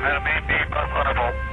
Enemy B plus